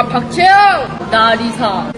아, 박채영. 나 리사.